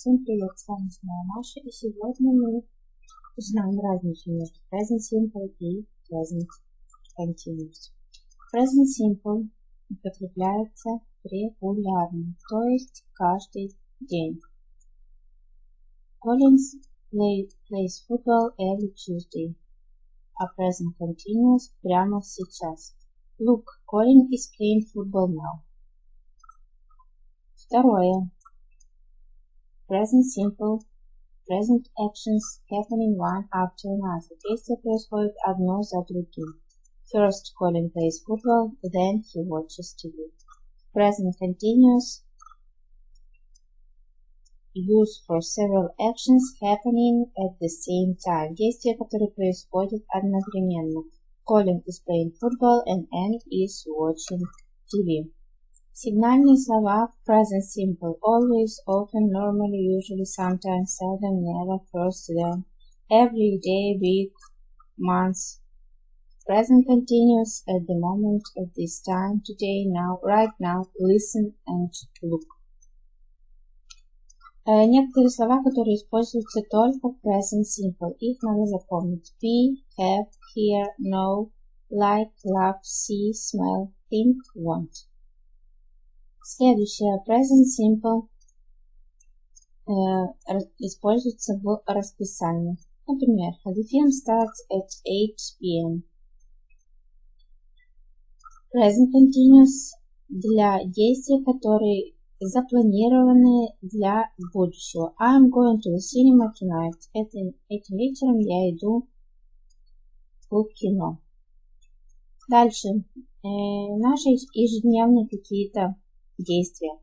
Всем привет, с вами снова Маша, и сегодня мы узнаем разницу между present simple и present continuous. Present simple употребляется регулярно, то есть каждый день. Collins play, plays football every Tuesday, а present continuous прямо сейчас. Look, Colin is playing football now. Второе. Present simple. Present actions happening one after another. Действия происходят одно за другим. First, Colin plays football, then he watches TV. Present continuous. Used for several actions happening at the same time. Действия, которые происходят одновременно. Colin is playing football and Anne is watching TV. Сигнальные слова в present simple always, often, normally, usually, sometimes, seldom, never, first, then, every day, week, month. Present continuous at the moment, at this time, today, now, right now, listen and look. Некоторые слова, которые используются только в present simple, их надо запомнить. Be, have, hear, know, like, love, see, smell, think, want. Следующее present simple э, используется в расписании. Например, the film starts at 8 p.m. Present continuous для действий, которые запланированы для будущего. I'm going to the cinema tonight. Этим, этим вечером я иду в кино. Дальше. Э, наши ежедневные какие-то действия.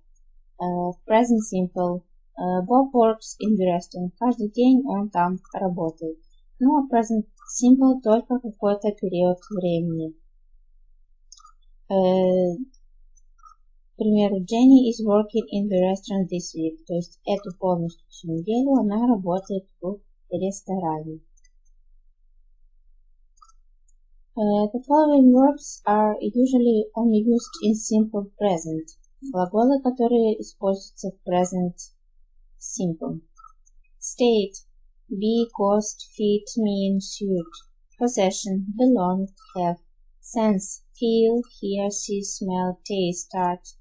Uh, present simple. Uh, Bob works in the restaurant. Каждый день он там работает. Ну, а present simple только какой-то период времени. Uh, к примеру, Jenny is working in the restaurant this week. То есть эту полностью всю неделю она работает в ресторане. Uh, the following verbs are usually only used in simple present. Глаголы, которые используются в present simple. State. Be, cost, fit, mean, suit. Possession. Belong, have. Sense. Feel, hear, see, smell, taste, touch.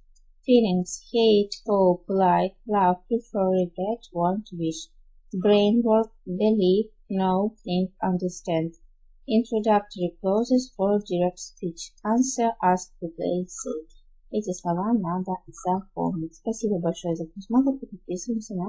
Feelings. Hate, hope, like, love, prefer, regret, want, wish. Brain work, believe, know, think, understand. Introductory clauses for direct speech. Answer, ask, play, say. Эти слова надо запомнить. Спасибо большое за просмотр и подписываемся на